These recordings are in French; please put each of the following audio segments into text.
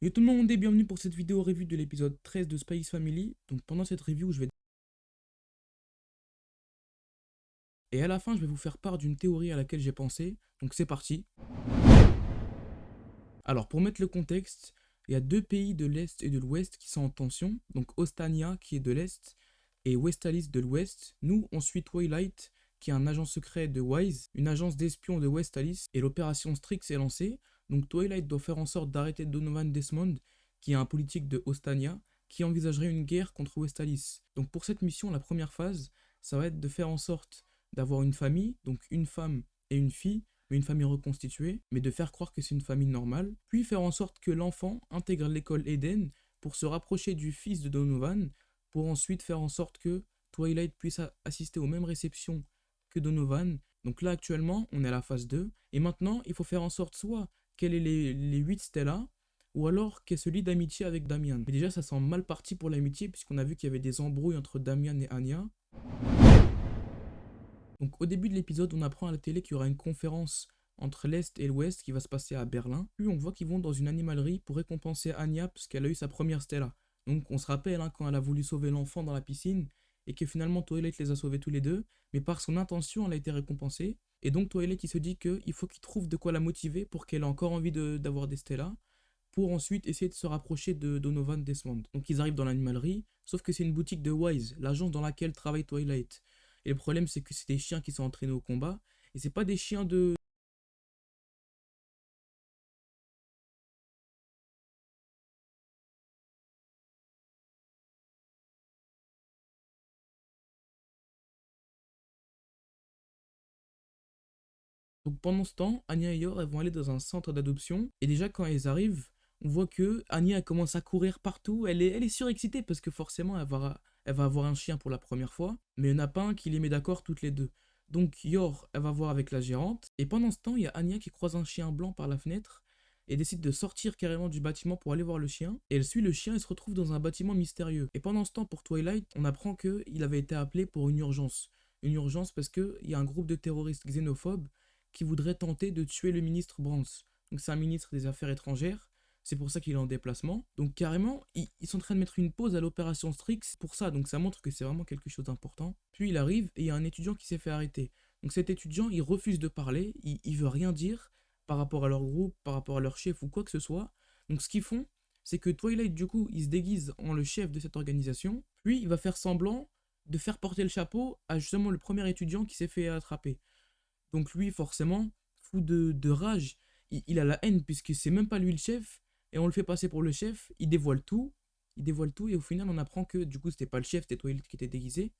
Yo tout le monde et bienvenue pour cette vidéo review de l'épisode 13 de Spice Family. Donc pendant cette review, je vais... Et à la fin, je vais vous faire part d'une théorie à laquelle j'ai pensé. Donc c'est parti. Alors pour mettre le contexte, il y a deux pays de l'Est et de l'Ouest qui sont en tension. Donc Ostania qui est de l'Est et Westalis de l'Ouest. Nous, on suit Twilight qui est un agent secret de WISE, une agence d'espions de Westalis. Et l'opération Strix est lancée. Donc Twilight doit faire en sorte d'arrêter Donovan Desmond, qui est un politique de Ostania, qui envisagerait une guerre contre Westalis. Donc pour cette mission, la première phase, ça va être de faire en sorte d'avoir une famille, donc une femme et une fille, mais une famille reconstituée, mais de faire croire que c'est une famille normale, puis faire en sorte que l'enfant intègre l'école Eden pour se rapprocher du fils de Donovan, pour ensuite faire en sorte que Twilight puisse assister aux mêmes réceptions que Donovan. Donc là actuellement, on est à la phase 2, et maintenant il faut faire en sorte soit quel est les, les 8 Stella, ou alors qu'elle se lie d'amitié avec Damian. Déjà, ça sent mal parti pour l'amitié, puisqu'on a vu qu'il y avait des embrouilles entre Damian et Anya. Donc au début de l'épisode, on apprend à la télé qu'il y aura une conférence entre l'Est et l'Ouest qui va se passer à Berlin. Puis on voit qu'ils vont dans une animalerie pour récompenser Anya parce a eu sa première Stella. Donc on se rappelle hein, quand elle a voulu sauver l'enfant dans la piscine et que finalement Twilight les a sauvés tous les deux, mais par son intention elle a été récompensée. Et donc Twilight il se dit qu'il faut qu'il trouve de quoi la motiver pour qu'elle ait encore envie d'avoir des Stella, pour ensuite essayer de se rapprocher de Donovan Desmond. Donc ils arrivent dans l'animalerie, sauf que c'est une boutique de Wise, l'agence dans laquelle travaille Twilight. Et le problème c'est que c'est des chiens qui sont entraînés au combat, et c'est pas des chiens de, Donc pendant ce temps, Anya et Yor vont aller dans un centre d'adoption. Et déjà quand elles arrivent, on voit que Anya commence à courir partout. Elle est, elle est surexcitée parce que forcément elle va, elle va avoir un chien pour la première fois. Mais il n'y en a pas un qui les met d'accord toutes les deux. Donc Yor, elle va voir avec la gérante. Et pendant ce temps, il y a Anya qui croise un chien blanc par la fenêtre et décide de sortir carrément du bâtiment pour aller voir le chien. Et elle suit le chien et se retrouve dans un bâtiment mystérieux. Et pendant ce temps, pour Twilight, on apprend qu'il avait été appelé pour une urgence. Une urgence parce qu'il y a un groupe de terroristes xénophobes qui voudrait tenter de tuer le ministre Brans. Donc c'est un ministre des Affaires étrangères, c'est pour ça qu'il est en déplacement. Donc carrément, ils, sont en train de mettre une pause à l'opération Strix pour ça, donc ça montre que c'est vraiment quelque chose d'important. Puis il arrive et il y a un étudiant qui s'est fait arrêter. Donc cet étudiant, il refuse de parler, il, il veut rien dire par rapport à leur groupe, par rapport à leur chef ou quoi que ce soit. Donc ce qu'ils font, c'est que Twilight, du coup, il se déguise en le chef de cette organisation, puis il va faire semblant de faire porter le chapeau à justement le premier étudiant qui s'est fait attraper. Donc lui, forcément, fou de, rage, il, a la haine puisque c'est même pas lui le chef, et on le fait passer pour le chef, il dévoile tout, il dévoile tout, et au final on apprend que du coup c'était pas le chef, c'était Twilight qui était déguisé,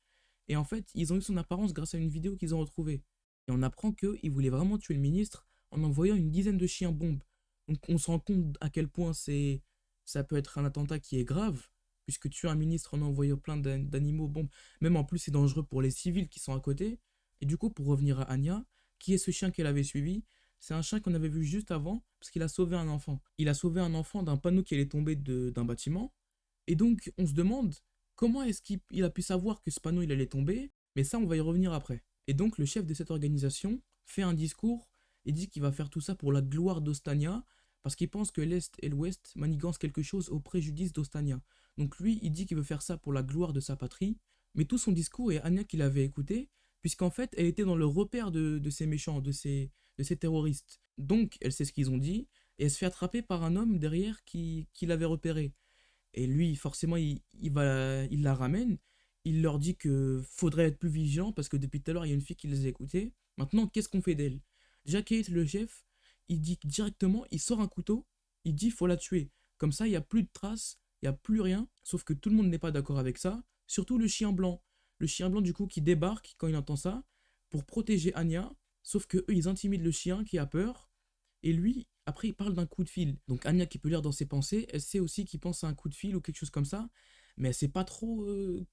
et en fait ils ont eu son apparence grâce à une vidéo qu'ils ont retrouvée. Et on apprend qu'il voulait vraiment tuer le ministre en envoyant une dizaine de chiens bombes. Donc on se rend compte à quel point c'est ça peut être un attentat qui est grave, puisque tuer un ministre en envoyant plein d'animaux bombes, même en plus c'est dangereux pour les civils qui sont à côté. Et du coup, pour revenir à Anya, qui est ce chien qu'elle avait suivi? C'est un chien qu'on avait vu juste avant, parce qu'il a sauvé un enfant. Il a sauvé un enfant d'un panneau qui allait tomber d'un bâtiment. Et donc, on se demande, comment est-ce qu'il a pu savoir que ce panneau il allait tomber? Mais ça, on va y revenir après. Et donc, le chef de cette organisation fait un discours et dit qu'il va faire tout ça pour la gloire d'Ostania, parce qu'il pense que l'Est et l'Ouest manigancent quelque chose au préjudice d'Ostania. Donc lui, il dit qu'il veut faire ça pour la gloire de sa patrie, mais tout son discours, et Anya qui l'avait écouté, puisqu'en fait, elle était dans le repère de, ces méchants, de ces, de ces terroristes. Donc, elle sait ce qu'ils ont dit, et elle se fait attraper par un homme derrière qui, qui l'avait repéré. Et lui, forcément, il, va, il la ramène, il leur dit que faudrait être plus vigilant, parce que depuis tout à l'heure, il y a une fille qui les a écoutés. Maintenant, qu'est-ce qu'on fait d'elle? Jack le chef, il dit directement, il sort un couteau, il dit faut la tuer. Comme ça, il n'y a plus de traces, il n'y a plus rien, sauf que tout le monde n'est pas d'accord avec ça, surtout le chien blanc le chien blanc du coup qui débarque quand il entend ça pour protéger Anya, sauf que eux ils intimident le chien qui a peur et lui après il parle d'un coup de fil. Donc Anya qui peut lire dans ses pensées, elle sait aussi qu'il pense à un coup de fil ou quelque chose comme ça, mais elle sait pas trop euh,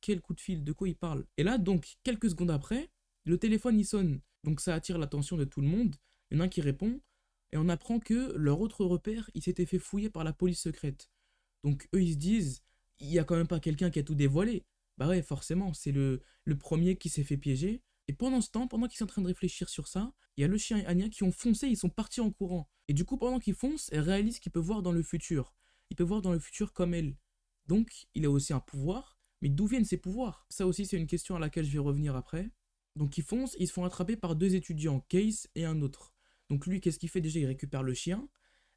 quel coup de fil, de quoi il parle. Et là donc quelques secondes après, le téléphone il sonne, donc ça attire l'attention de tout le monde. Il y en a un qui répond et on apprend que leur autre repère il s'était fait fouiller par la police secrète. Donc eux ils se disent il y a quand même pas quelqu'un qui a tout dévoilé. Bah ouais, forcément, c'est le, premier qui s'est fait piéger. Et pendant ce temps, pendant qu'ils sont en train de réfléchir sur ça, il y a le chien et Anya qui ont foncé, ils sont partis en courant. Et du coup, pendant qu'ils foncent, elle réalise qu'il peut voir dans le futur. Il peut voir dans le futur comme elle. Donc, il a aussi un pouvoir, mais d'où viennent ces pouvoirs? Ça aussi, c'est une question à laquelle je vais revenir après. Donc, ils foncent, ils se font attraper par deux étudiants, Case et un autre. Donc, lui, qu'est-ce qu'il fait? Déjà Il récupère le chien.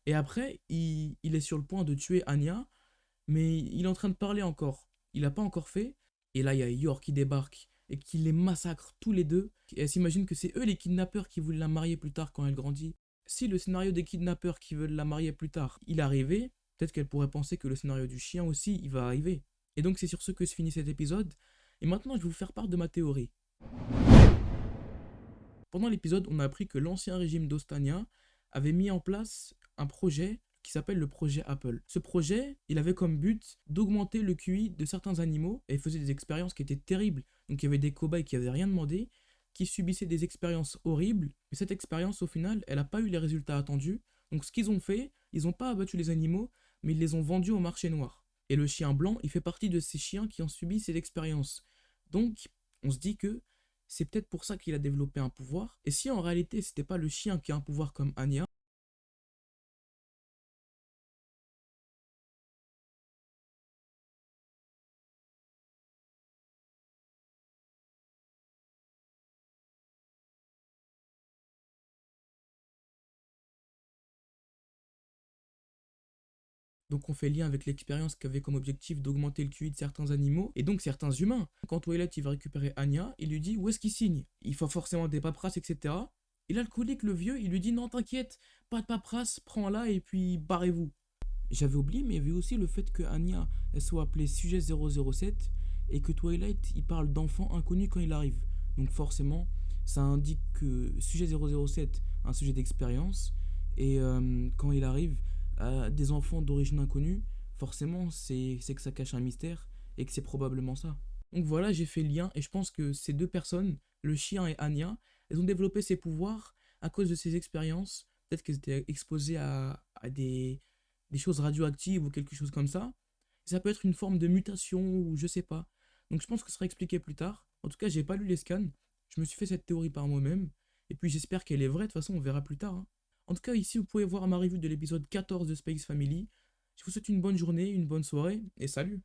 Et après, il, il est sur le point de tuer Anya, mais il est en train de parler encore. Il n'a pas encore fait. Et là, il y a Yor qui débarque et qui les massacre tous les deux. Et elle s'imagine que c'est eux les kidnappeurs qui voulaient la marier plus tard quand elle grandit. Si le scénario des kidnappeurs qui veulent la marier plus tard, il arrivait, peut-être qu'elle pourrait penser que le scénario du chien aussi, il va arriver. Et donc c'est sur ce que se finit cet épisode. Et maintenant, je vais vous faire part de ma théorie. Pendant l'épisode, on a appris que l'ancien régime d'Ostania avait mis en place un projet qui s'appelle le projet Apple. Ce projet, il avait comme but d'augmenter le QI de certains animaux et faisait des expériences qui étaient terribles. Donc il y avait des cobayes qui n'avaient rien demandé, qui subissaient des expériences horribles, mais cette expérience au final, elle n'a pas eu les résultats attendus. Donc ce qu'ils ont fait, ils n'ont pas abattu les animaux, mais ils les ont vendus au marché noir. Et le chien blanc, il fait partie de ces chiens qui ont subi ces expériences. Donc on se dit que c'est peut-être pour ça qu'il a développé un pouvoir. Et si en réalité c'était pas le chien qui a un pouvoir comme Anya, Donc on fait lien avec l'expérience qui avait comme objectif d'augmenter le QI de certains animaux, et donc certains humains. Quand Twilight il va récupérer Anya, il lui dit où est-ce qu'il signe? Il faut forcément des paperasses, etc. Et l'alcoolique, le vieux, il lui dit non t'inquiète, pas de paperasse, prends-la et puis barrez-vous. J'avais oublié, mais il y avait aussi le fait que Anya elle soit appelée sujet 007 et que Twilight il parle d'enfants inconnus quand il arrive. Donc forcément, ça indique que sujet 007, un sujet d'expérience, et euh, quand il arrive, des enfants d'origine inconnue, forcément, c'est que ça cache un mystère et que c'est probablement ça. Donc voilà, j'ai fait le lien et je pense que ces deux personnes, le chien et Anya, elles ont développé ces pouvoirs à cause de ces expériences. Peut-être qu'elles étaient exposées à, des, des, choses radioactives ou quelque chose comme ça. Ça peut être une forme de mutation ou je sais pas. Donc je pense que ce sera expliqué plus tard. En tout cas, j'ai pas lu les scans. Je me suis fait cette théorie par moi-même. Et puis j'espère qu'elle est vraie. De toute façon, on verra plus tard. Hein. En tout cas, ici, vous pouvez voir ma revue de l'épisode 14 de Space Family. Je vous souhaite une bonne journée, une bonne soirée, et salut